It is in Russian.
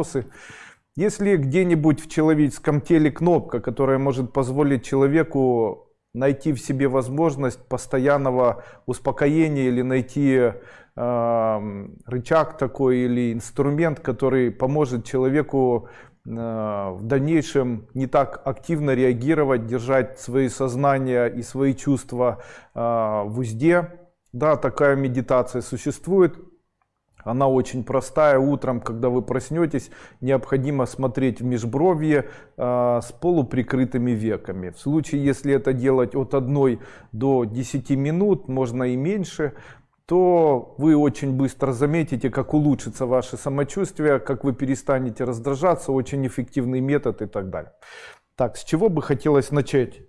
вопросы. Если где-нибудь в человеческом теле кнопка, которая может позволить человеку найти в себе возможность постоянного успокоения или найти э, рычаг такой или инструмент, который поможет человеку э, в дальнейшем не так активно реагировать, держать свои сознания и свои чувства э, в узде. Да, такая медитация существует. Она очень простая. Утром, когда вы проснетесь, необходимо смотреть в межбровье э, с полуприкрытыми веками. В случае, если это делать от 1 до 10 минут, можно и меньше, то вы очень быстро заметите, как улучшится ваше самочувствие, как вы перестанете раздражаться, очень эффективный метод и так далее. Так, с чего бы хотелось начать?